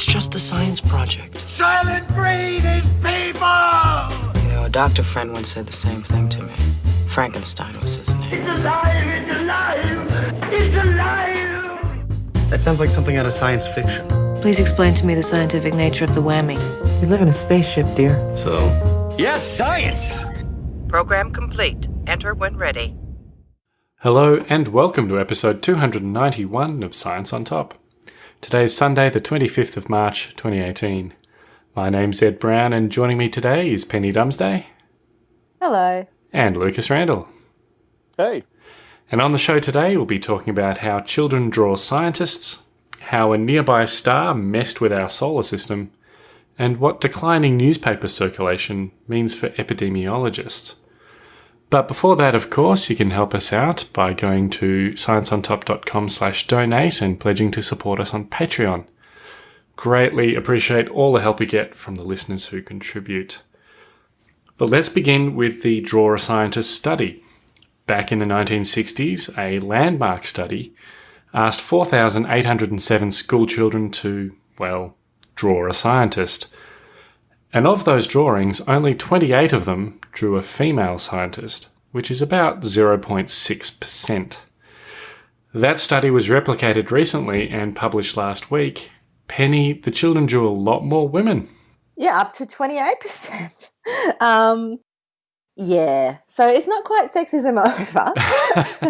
It's just a science project. Soylent Green is people! You know, a doctor friend once said the same thing to me. Frankenstein was his name. It's alive! It's alive! It's alive! That sounds like something out of science fiction. Please explain to me the scientific nature of the whammy. We live in a spaceship, dear. So? Yes, science! Program complete. Enter when ready. Hello, and welcome to episode 291 of Science on Top. Today is Sunday, the 25th of March, 2018. My name's Ed Brown, and joining me today is Penny Dumsday. Hello. And Lucas Randall. Hey. And on the show today, we'll be talking about how children draw scientists, how a nearby star messed with our solar system, and what declining newspaper circulation means for epidemiologists. But before that, of course, you can help us out by going to scienceontop.com slash donate and pledging to support us on Patreon. Greatly appreciate all the help we get from the listeners who contribute. But let's begin with the Draw a Scientist study. Back in the 1960s, a landmark study asked 4,807 schoolchildren to, well, draw a scientist. And of those drawings, only 28 of them drew a female scientist, which is about 0.6%. That study was replicated recently and published last week. Penny, the children drew a lot more women. Yeah, up to 28%. um, yeah, so it's not quite sexism over.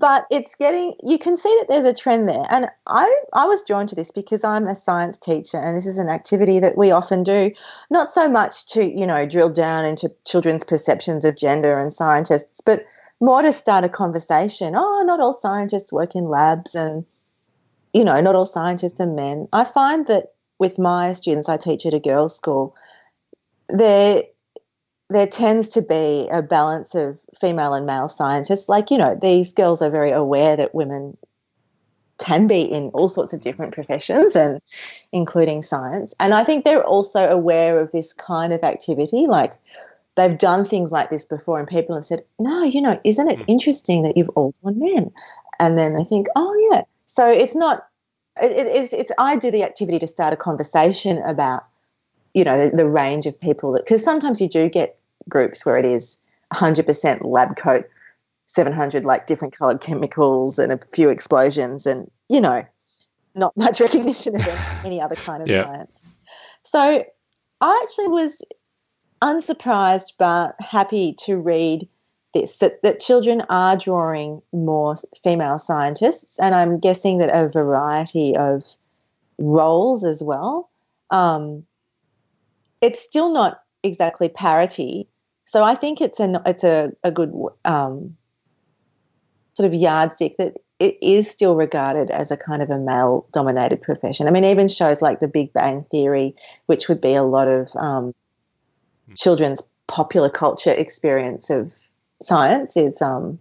but it's getting you can see that there's a trend there. And i i was drawn to this because i'm a science teacher and this is an activity that we often do not so much to you know drill down into children's perceptions of gender and scientists but more to start a conversation. Oh not all scientists work in labs and you know not all scientists are men. I find that with my students i teach at a girls school there there tends to be a balance of female and male scientists. Like, you know, these girls are very aware that women can be in all sorts of different professions and including science. And I think they're also aware of this kind of activity. Like they've done things like this before and people have said, no, you know, isn't it hmm. interesting that you've all done men? And then they think, oh yeah. So it's not, it, it's, it's, I do the activity to start a conversation about, you know, the, the range of people that, because sometimes you do get groups where it is 100% lab coat, 700 like different colored chemicals and a few explosions and, you know, not much recognition of any other kind of yeah. science. So I actually was unsurprised but happy to read this that, that children are drawing more female scientists, and I'm guessing that a variety of roles as well. Um, it's still not exactly parity. So I think it's a it's a a good um, sort of yardstick that it is still regarded as a kind of a male dominated profession. I mean, even shows like The Big Bang Theory, which would be a lot of um, hmm. children's popular culture experience of science, is um,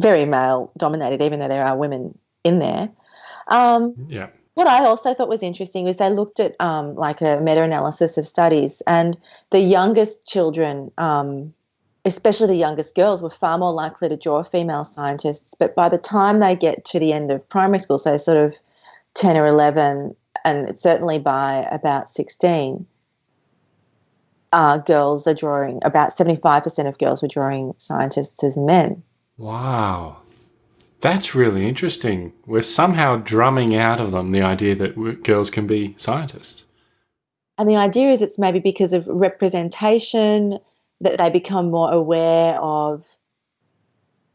very male dominated, even though there are women in there. Um, yeah what I also thought was interesting was they looked at um, like a meta-analysis of studies, and the youngest children, um, especially the youngest girls, were far more likely to draw female scientists. But by the time they get to the end of primary school, so sort of ten or eleven, and certainly by about sixteen, uh, girls are drawing about seventy-five percent of girls were drawing scientists as men. Wow. That's really interesting. We're somehow drumming out of them the idea that girls can be scientists. And the idea is it's maybe because of representation that they become more aware of,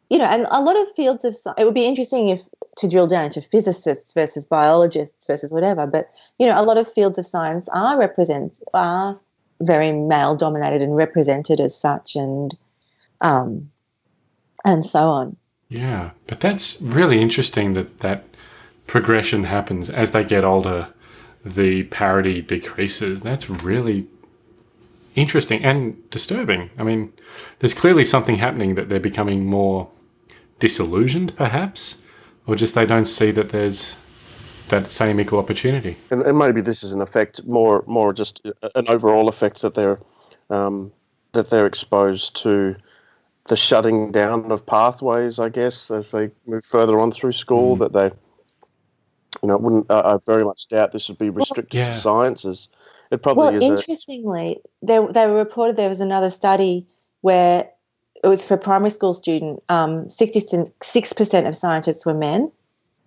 you know, and a lot of fields of science. It would be interesting if to drill down into physicists versus biologists versus whatever, but you know, a lot of fields of science are represent are very male dominated and represented as such, and um, and so on. Yeah, but that's really interesting that that progression happens as they get older. The parity decreases. That's really interesting and disturbing. I mean, there's clearly something happening that they're becoming more disillusioned, perhaps, or just they don't see that there's that same equal opportunity. And, and maybe this is an effect, more more just an overall effect that they're um, that they're exposed to the shutting down of pathways, I guess, as they move further on through school, mm. that they you know, I wouldn't. Uh, I very much doubt this would be restricted yeah. to sciences. It probably well, is. A, interestingly, they they were reported there was another study where it was for primary school student. Um, sixty-six percent of scientists were men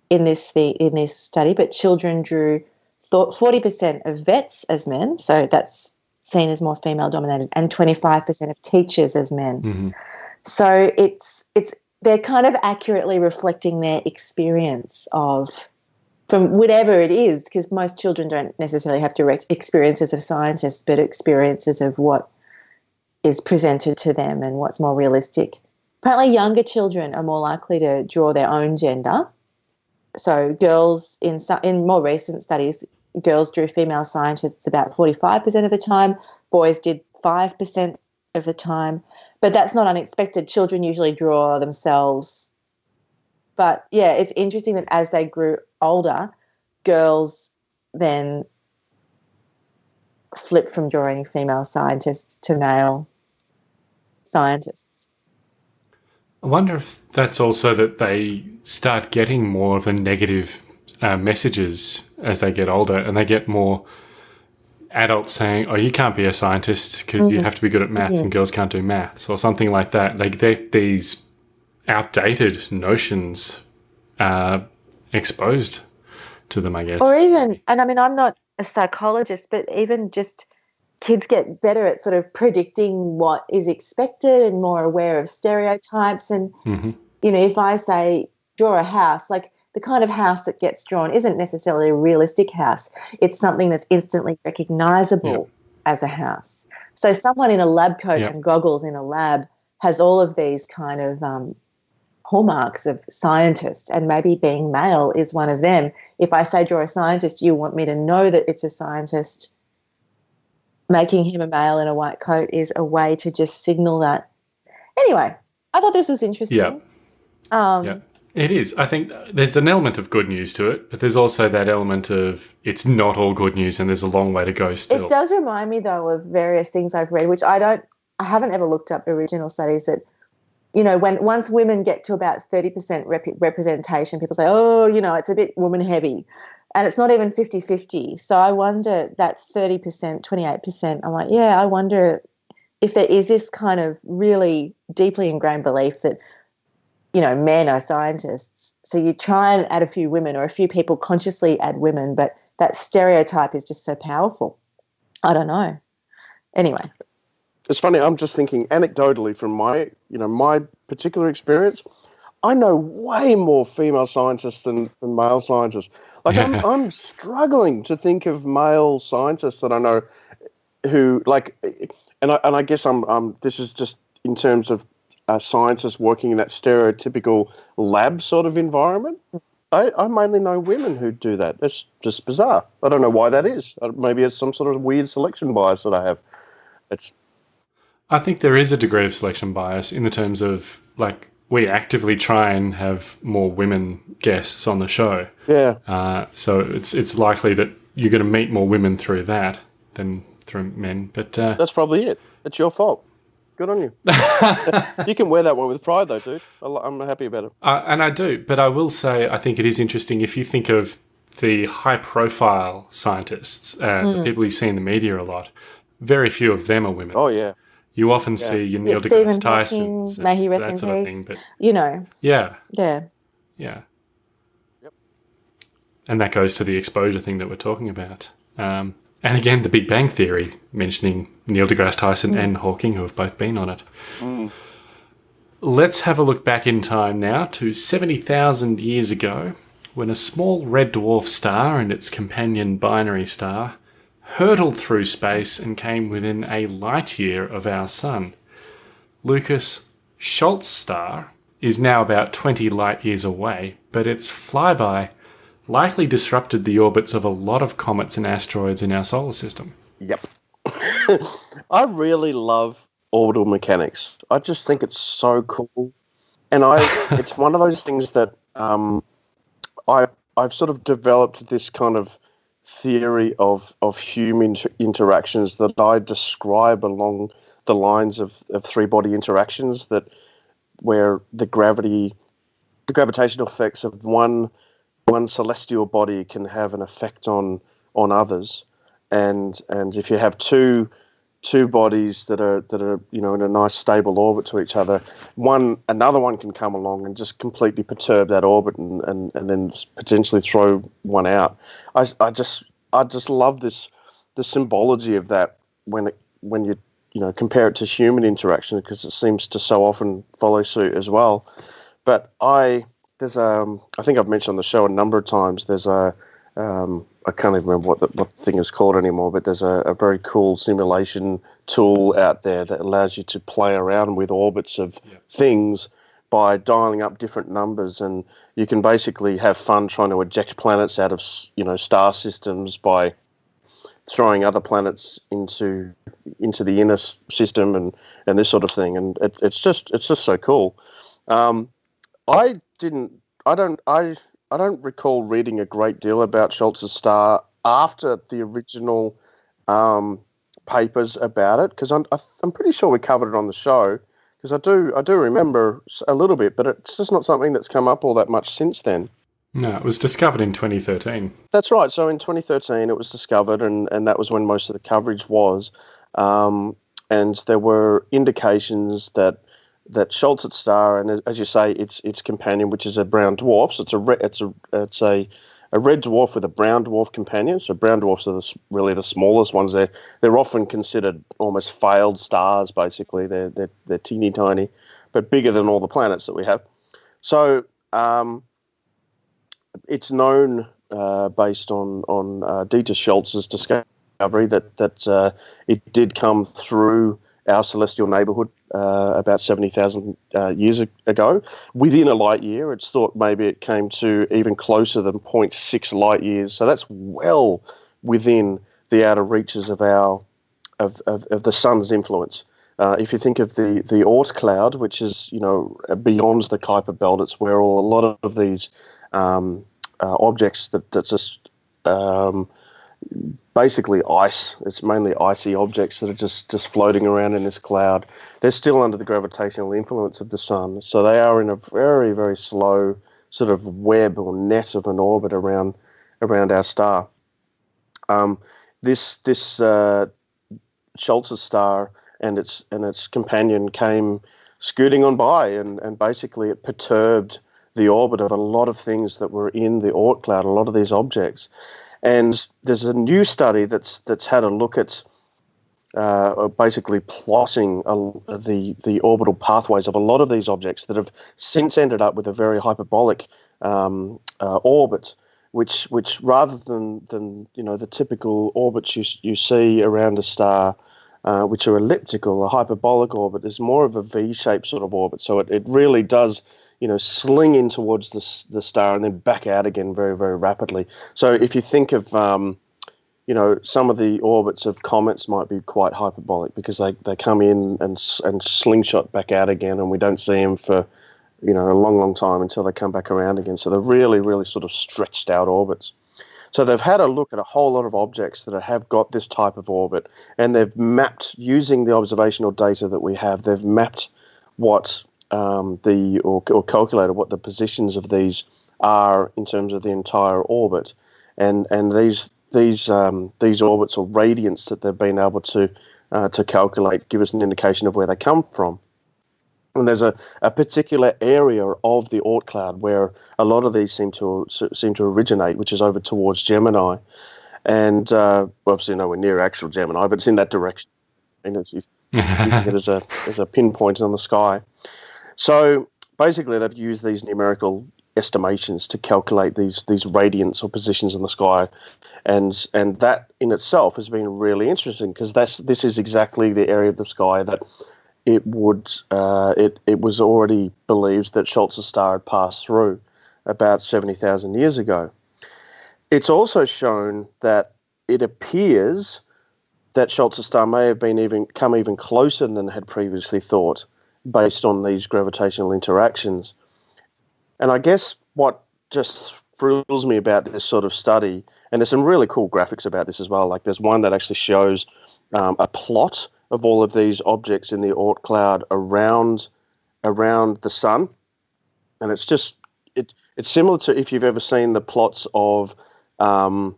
in this the in this study, but children drew forty percent of vets as men. So that's seen as more female dominated, and twenty-five percent of teachers as men. hmm So it's it's they're kind of accurately reflecting their experience of from whatever it is, because most children don't necessarily have direct experiences of scientists, but experiences of what is presented to them and what's more realistic. Apparently, younger children are more likely to draw their own gender. So, girls in in more recent studies, girls drew female scientists about forty five percent of the time. Boys did five percent of the time, but that's not unexpected. Children usually draw themselves but yeah, it's interesting that as they grew older, girls then flipped from drawing female scientists to male scientists. I wonder if that's also that they start getting more of the negative uh, messages as they get older, and they get more adults saying, "Oh, you can't be a scientist because you have to be good at maths, and girls can't do maths," or something like that. They get these outdated notions uh, exposed to them, I guess. Or even, and I mean, I'm not a psychologist, but even just kids get better at sort of predicting what is expected and more aware of stereotypes. And, hmm you know, if I say draw a house, like the kind of house that gets drawn isn't necessarily a realistic house, it's something that's instantly recognizable as a house. So someone in a lab coat Yep. and goggles in a lab has all of these kind of um, hallmarks of scientists, and maybe being male is one of them. If I say draw a scientist, you want me to know that it's a scientist. Making him a male in a white coat is a way to just signal that. Anyway, I thought this was interesting. Yeah. Um, Yeah. It is. I think there's an element of good news to it, but there's also that element of it's not all good news and there's a long way to go still. It does remind me though of various things I've read, which I don't, I haven't ever looked up original studies that, you know, when once women get to about thirty percent rep- representation, people say, oh, you know, it's a bit woman heavy, and it's not even 50-50. So I wonder that thirty percent, twenty eight percent. I'm like, yeah, I wonder if there is this kind of really deeply ingrained belief that, you know, men are scientists. So you try and add a few women, or a few people consciously add women, but that stereotype is just so powerful. I don't know. Anyway, it's funny. I'm just thinking anecdotally from my, you know, my particular experience. I know way more female scientists than, than male scientists. Like I'm, I'm struggling to think of male scientists that I know who like, and I and I guess I'm um this is just in terms of uh, scientists working in that stereotypical lab sort of environment. I, I mainly know women who do that. It's just bizarre. I don't know why that is. Uh, Maybe it's some sort of weird selection bias that I have. It's I think there is a degree of selection bias in the terms of like we actively try and have more women guests on the show. yeah. Uh, so it's it's likely that you're going to meet more women through that than through men. But uh, That's probably it. It's your fault. Good on you. you can wear that one with pride, though, dude. I li- I'm happy about it. Uh, and I do, but I will say I think it is interesting if you think of the high profile scientists, uh, the people you see in the media a lot, very few of them are women. Oh yeah, You often see your Neil Yeah, deGrasse Tyson, Hawking, may he rest that sort of thing. But you know, yeah, yeah. yeah. Yep. And that goes to the exposure thing that we're talking about. Um, and again, the Big Bang Theory, mentioning Neil deGrasse Tyson hmm. and Hawking, who have both been on it. Hmm. Let's have a look back in time now to 70,000 years ago, when a small red dwarf star and its companion binary star hurtled through space and came within a light year of our Sun. Lucas Scholz star is now about 20 light years away, but its flyby likely disrupted the orbits of a lot of comets and asteroids in our solar system. yep. I really love orbital mechanics. I just think it's so cool, and I it's one of those things that um, I I've sort of developed this kind of theory of of human inter- interactions that I describe along the lines of, of three body interactions that where the gravity the gravitational effects of one one celestial body can have an effect on on others, and and if you have two two bodies that are that are you know in a nice stable orbit to each other, one another one can come along and just completely perturb that orbit and and, and then potentially throw one out. I I just I just love this the symbology of that when it when you you know compare it to human interaction because it seems to so often follow suit as well. But I there's um I think I've mentioned on the show a number of times. There's a um, I can't even remember what the, what the thing is called anymore, but there's a, a, very cool simulation tool out there that allows you to play around with orbits of yeah. things by dialing up different numbers, and you can basically have fun trying to eject planets out of you know star systems by throwing other planets into into the inner system and and this sort of thing, and it, it's just it's just so cool. Um, I didn't. I don't. I. I don't recall reading a great deal about Scholz's star after the original um, papers about it because I'm. I'm pretty sure we covered it on the show because I do. I do remember a little bit, but it's just not something that's come up all that much since then. No, it was discovered in 2013. That's right. So in 2013, it was discovered, and, and that was when most of the coverage was. Um, and there were indications that that Scholz's star, and as you say, its its companion, which is a brown dwarf. So it's a re- it's a it's a a red dwarf with a brown dwarf companion. So brown dwarfs are the, really the smallest ones. They're they're often considered almost failed stars. Basically, they're they're, they're teeny tiny, but bigger than all the planets that we have. So um, it's known uh, based on on uh, Dieter Scholz's discovery that that uh, it did come through our celestial neighbourhood uh, about 70,000 uh, years ago. Within a light year, it's thought maybe it came to even closer than 0.6 light years. So that's well within the outer reaches of our of, of, of the sun's influence. Uh, if you think of the the Oort cloud, which is you know beyond the Kuiper belt, it's where all, a lot of these um, uh, objects that that just um, basically ice. It's mainly icy objects that are just, just floating around in this cloud. They're still under the gravitational influence of the sun, so they are in a very, very slow sort of web or net of an orbit around around our star. Um, this this uh, Scholz's star and its and its companion came scooting on by, and, and basically it perturbed the orbit of a lot of things that were in the Oort cloud, a lot of these objects. And there's a new study that's that's had a look at uh, basically plotting a, the the orbital pathways of a lot of these objects that have since ended up with a very hyperbolic um, uh, orbit, which which rather than than you know the typical orbits you you see around a star. Uh, which are elliptical, a hyperbolic orbit is more of a V-shaped sort of orbit. So it, it really does you know, sling in towards the, the star and then back out again very, very rapidly. So if you think of, um, you know, some of the orbits of comets might be quite hyperbolic because they, they come in and, and slingshot back out again and we don't see them for, you know, a long, long time until they come back around again. So they're really, really sort of stretched out orbits. So they've had a look at a whole lot of objects that have got this type of orbit, and they've mapped using the observational data that we have. They've mapped what um, the or, or calculated what the positions of these are in terms of the entire orbit, and and these these um, these orbits or radiants that they've been able to uh, to calculate give us an indication of where they come from. And there's a, a particular area of the Oort cloud where a lot of these seem to seem to originate, which is over towards Gemini, and uh, obviously nowhere near actual Gemini, but it's in that direction. And it's, you, you it as a as a pinpoint on the sky. So basically, they've used these numerical estimations to calculate these these radiants or positions in the sky, and and that in itself has been really interesting because that's this is exactly the area of the sky that it would uh, it it was already believed that Scholz's star had passed through about seventy thousand years ago. It's also shown that it appears that Scholz's star may have been even come even closer than had previously thought based on these gravitational interactions. And I guess what just thrills me about this sort of study, and there's some really cool graphics about this as well. Like there's one that actually shows um, a plot of all of these objects in the Oort cloud around around the sun, and it's just it it's similar to if you've ever seen the plots of um,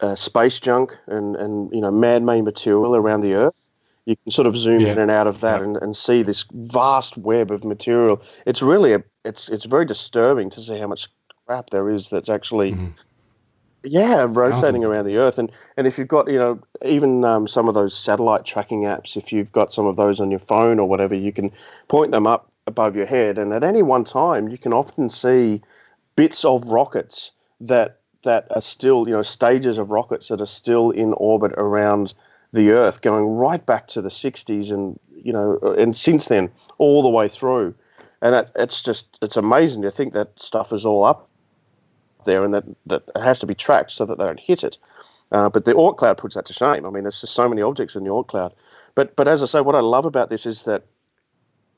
uh, space junk and, and you know man-made material around the Earth. You can sort of zoom Yeah. in and out of that and, and see this vast web of material. It's really a, it's it's very disturbing to see how much crap there is that's actually yeah rotating thousands. around the Earth. And and if you've got you know even um, some of those satellite tracking apps, if you've got some of those on your phone or whatever, you can point them up above your head, and at any one time you can often see bits of rockets that that are still you know stages of rockets that are still in orbit around the Earth, going right back to the '60s, and you know, and since then all the way through, and that, it's just it's amazing to think that stuff is all up there, and that that it has to be tracked so that they don't hit it. Uh, but the Oort cloud puts that to shame. I mean, there's just so many objects in the Oort cloud. But but as I say, what I love about this is that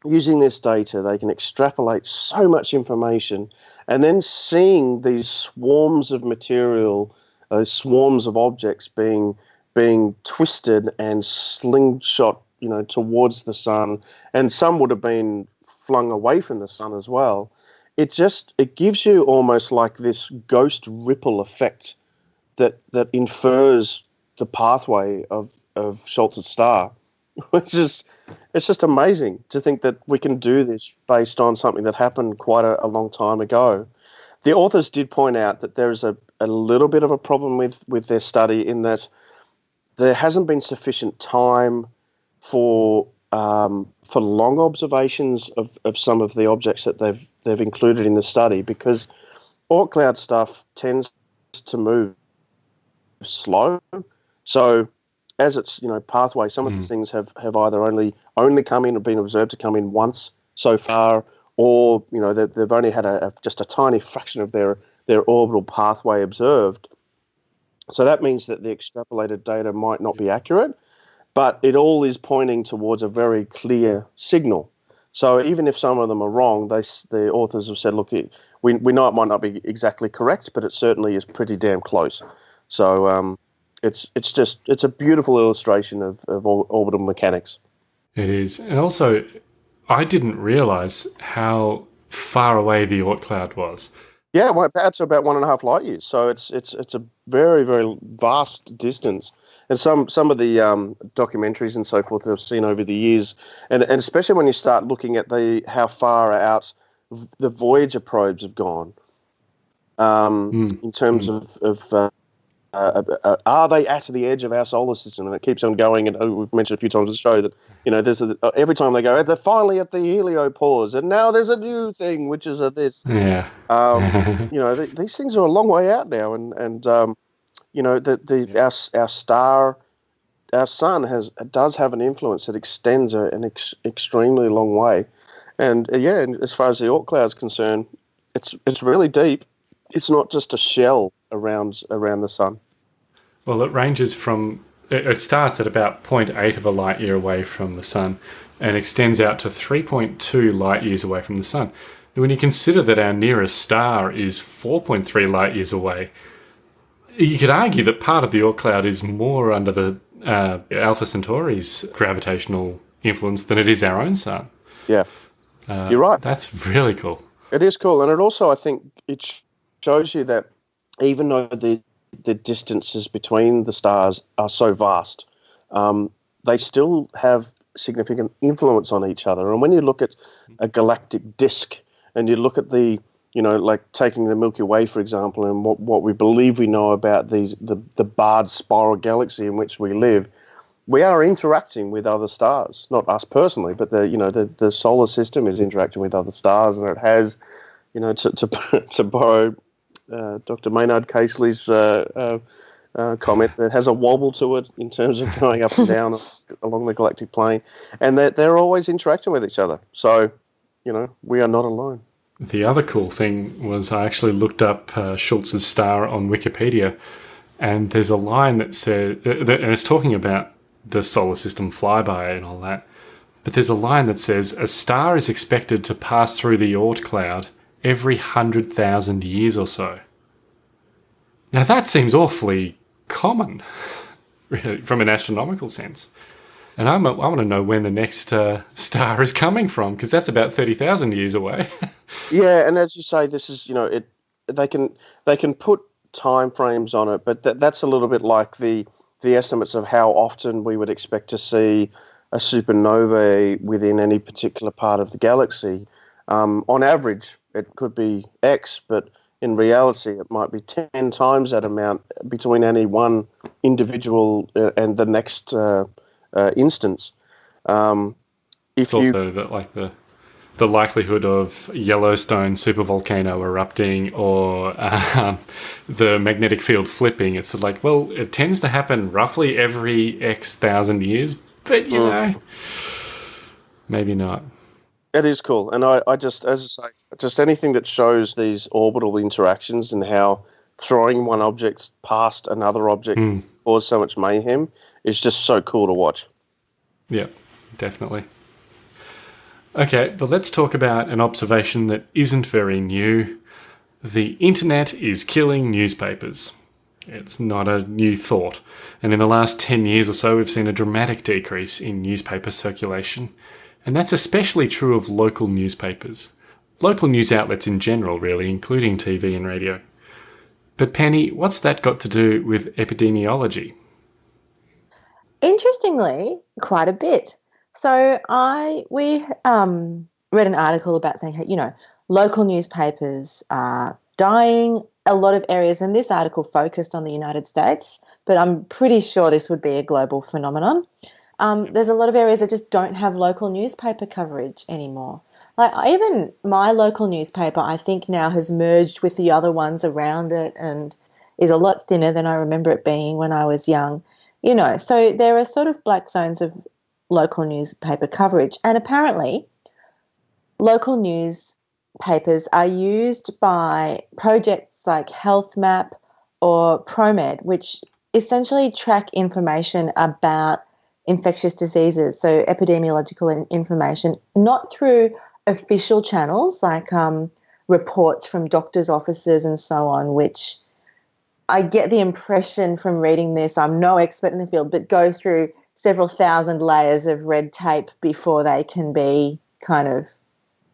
using this data, they can extrapolate so much information, and then seeing these swarms of material, those swarms of objects being being twisted and slingshot, you know, towards the sun, and some would have been flung away from the sun as well. It just it gives you almost like this ghost ripple effect that that infers the pathway of of Scholz's star, which is it's just amazing to think that we can do this based on something that happened quite a, a long time ago. The authors did point out that there is a, a little bit of a problem with, with their study in that there hasn't been sufficient time for um, for long observations of, of some of the objects that they've they've included in the study because Oort cloud stuff tends to move slow. So as its you know pathway, some of these things have, have either only only come in or been observed to come in once so far, or you know they, they've only had a, a just a tiny fraction of their their orbital pathway observed. So that means that the extrapolated data might not be accurate, but it all is pointing towards a very clear signal. So even if some of them are wrong, they the authors have said, look, it, we we know it might not be exactly correct, but it certainly is pretty damn close. So um, it's it's just it's a beautiful illustration of, of orbital mechanics. It is. And also, I didn't realize how far away the Oort cloud was. Yeah, well, that's about one and a half light years. So it's it's it's a very very vast distance. And some some of the um, documentaries and so forth that I've seen over the years, and, and especially when you start looking at the how far out the Voyager probes have gone, um, in terms of of uh, uh, uh, are they at the edge of our solar system? And it keeps on going. And uh, we've mentioned a few times on the show that you know there's a, uh, every time they go, they're finally at the heliopause, and now there's a new thing which is a this. Yeah. Um, you know, th- these things are a long way out now, and and um, you know the the our our star, our sun has does have an influence that extends an ex- extremely long way, and uh, yeah, and as far as the Oort cloud is concerned, it's it's really deep. It's not just a shell around around the sun. Well, it ranges from, it starts at about 0.8 of a light year away from the sun and extends out to 3.2 light years away from the sun. And when you consider that our nearest star is 4.3 light years away, you could argue that part of the Oort cloud is more under the uh, Alpha Centauri's gravitational influence than it is our own sun. Yeah, Uh, You're right. That's really cool. It is cool, and it also I think it shows you that even though the the distances between the stars are so vast, um, they still have significant influence on each other. And when you look at a galactic disk, and you look at the you know like taking the Milky Way for example, and what what we believe we know about these the the barred spiral galaxy in which we live, we are interacting with other stars. Not us personally, but the you know the, the solar system is interacting with other stars, and it has, you know, to to, to borrow uh, Dr. Maynard Casely's uh, uh, uh, comment, it has a wobble to it in terms of going up and down along the galactic plane, and they're they're always interacting with each other. So, you know, we are not alone. The other cool thing was I actually looked up uh, Scholz's star on Wikipedia, and there's a line that says, uh, that, and it's talking about the solar system flyby and all that. But there's a line that says a star is expected to pass through the Oort cloud every hundred thousand years or so. Now that seems awfully common, really, from an astronomical sense. And I'm, I want to know when the next uh, star is coming from because that's about thirty thousand years away. yeah, and as you say, this is you know it. They can they can put time frames on it, but th- that's a little bit like the the estimates of how often we would expect to see a supernova within any particular part of the galaxy. Um, on average, it could be X, but in reality, it might be 10 times that amount between any one individual uh, and the next uh, uh, instance. Um, it's also that, like the the likelihood of Yellowstone supervolcano erupting or um, the magnetic field flipping. It's like, well, it tends to happen roughly every X thousand years, but you mm. know, maybe not. It is cool, and I, I just, as I say, just anything that shows these orbital interactions and how throwing one object past another object mm. causes so much mayhem is just so cool to watch. Yeah, definitely. Okay, but let's talk about an observation that isn't very new. The internet is killing newspapers. It's not a new thought. And in the last 10 years or so, we've seen a dramatic decrease in newspaper circulation. And that's especially true of local newspapers. Local news outlets in general, really, including TV and radio. But Penny, what's that got to do with epidemiology? Interestingly, quite a bit. So I we um, read an article about saying, you know, local newspapers are dying. A lot of areas, and this article focused on the United States, but I'm pretty sure this would be a global phenomenon. Um, there's a lot of areas that just don't have local newspaper coverage anymore. Like even my local newspaper, I think now has merged with the other ones around it and is a lot thinner than I remember it being when I was young. You know, so there are sort of black zones of local newspaper coverage, and apparently, local newspapers are used by projects like HealthMap or ProMed, which essentially track information about infectious diseases, so epidemiological information, not through official channels like um, reports from doctors' offices and so on, which I get the impression from reading this, I'm no expert in the field, but go through several thousand layers of red tape before they can be kind of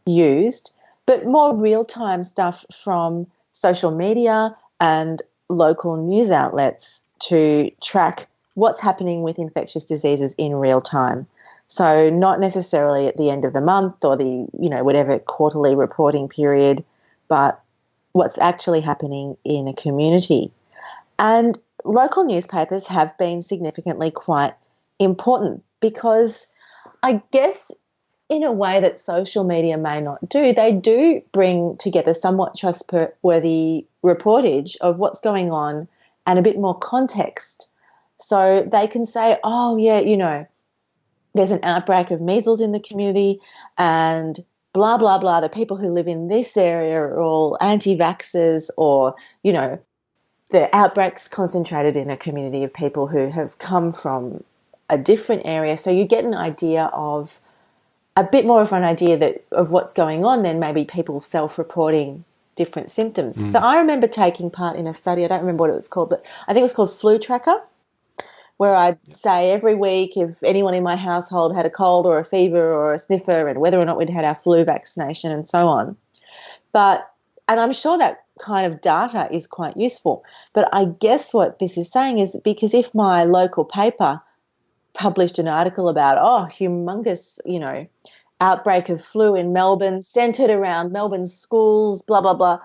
used. But more real time stuff from social media and local news outlets to track what's happening with infectious diseases in real time. So not necessarily at the end of the month or the, you know, whatever quarterly reporting period, but what's actually happening in a community. And local newspapers have been significantly quite important because I guess in a way that social media may not do, they do bring together somewhat trustworthy reportage of what's going on and a bit more context so they can say, oh, yeah, you know, there's an outbreak of measles in the community and blah, blah, blah. The people who live in this area are all anti vaxxers or, you know, the outbreak's concentrated in a community of people who have come from a different area. So you get an idea of a bit more of an idea that of what's going on than maybe people self-reporting different symptoms. Mm. So I remember taking part in a study. I don't remember what it was called, but I think it was called Flu Tracker where I'd say every week if anyone in my household had a cold or a fever or a sniffer and whether or not we'd had our flu vaccination and so on. But, and I'm sure that kind of data is quite useful. But I guess what this is saying is because if my local paper published an article about, oh, humongous, you know, outbreak of flu in Melbourne, centered around Melbourne schools, blah, blah, blah,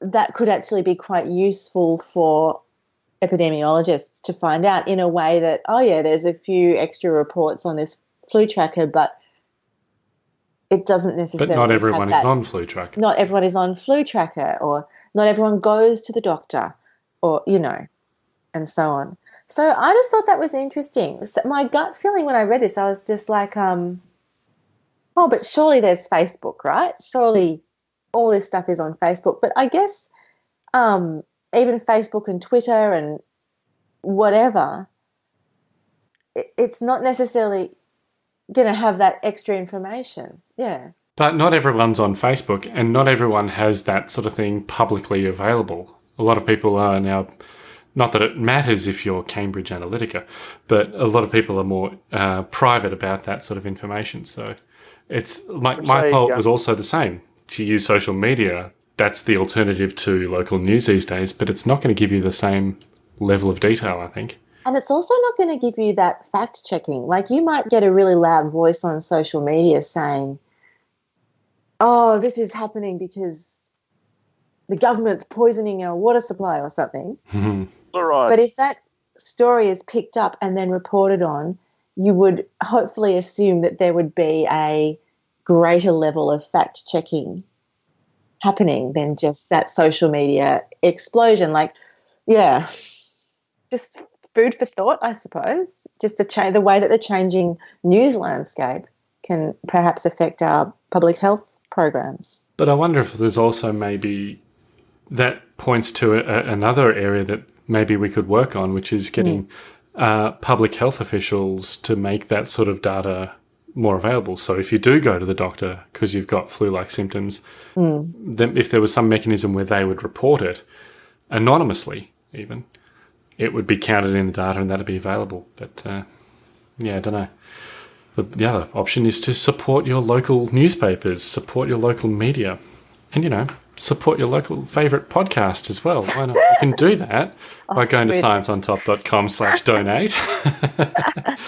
that could actually be quite useful for epidemiologists to find out in a way that, oh, yeah, there's a few extra reports on this flu tracker, but it doesn't necessarily. But not everyone is on flu tracker. Not everyone is on flu tracker, or not everyone goes to the doctor, or, you know, and so on. So I just thought that was interesting. My gut feeling when I read this, I was just like, um, oh, but surely there's Facebook, right? Surely all this stuff is on Facebook. But I guess um, even Facebook and Twitter and whatever, it's not necessarily going to have that extra information. Yeah. But not everyone's on Facebook and not everyone has that sort of thing publicly available. A lot of people are now not that it matters if you're Cambridge Analytica, but a lot of people are more uh, private about that sort of information. So it's my, my Say, poll yeah. was also the same. To use social media, that's the alternative to local news these days, but it's not going to give you the same level of detail, I think. And it's also not going to give you that fact checking. Like you might get a really loud voice on social media saying, oh, this is happening because the government's poisoning our water supply or something. Mm-hmm. All right. But if that story is picked up and then reported on, you would hopefully assume that there would be a greater level of fact checking happening than just that social media explosion. Like, yeah, just food for thought, I suppose. Just to change the way that the changing news landscape can perhaps affect our public health programs. But I wonder if there's also maybe that points to a, another area that maybe we could work on, which is getting uh, public health officials to make that sort of data more available. So if you do go to the doctor because you've got flu-like symptoms, then if there was some mechanism where they would report it anonymously, even it would be counted in the data and that'd be available. But uh, yeah, I don't know. The, the other option is to support your local newspapers, support your local media, and you know, support your local favourite podcast as well. Why not? You can do that by going to scienceontop.com slash donate.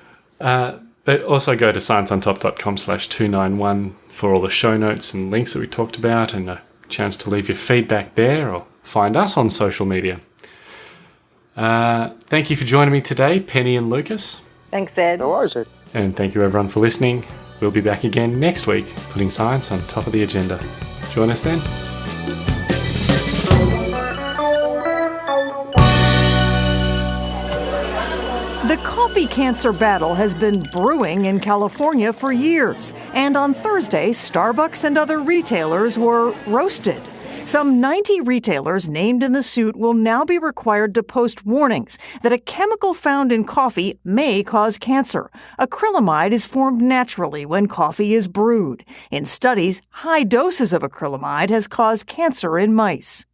uh, but also go to scienceontop.com slash 291 for all the show notes and links that we talked about and a chance to leave your feedback there or find us on social media. Uh, thank you for joining me today, Penny and Lucas. Thanks, Ed. no worries. Ed. And thank you everyone for listening. We'll be back again next week, putting science on top of the agenda. Join us then. Coffee cancer battle has been brewing in California for years, and on Thursday, Starbucks and other retailers were roasted. Some 90 retailers named in the suit will now be required to post warnings that a chemical found in coffee may cause cancer. Acrylamide is formed naturally when coffee is brewed. In studies, high doses of acrylamide has caused cancer in mice.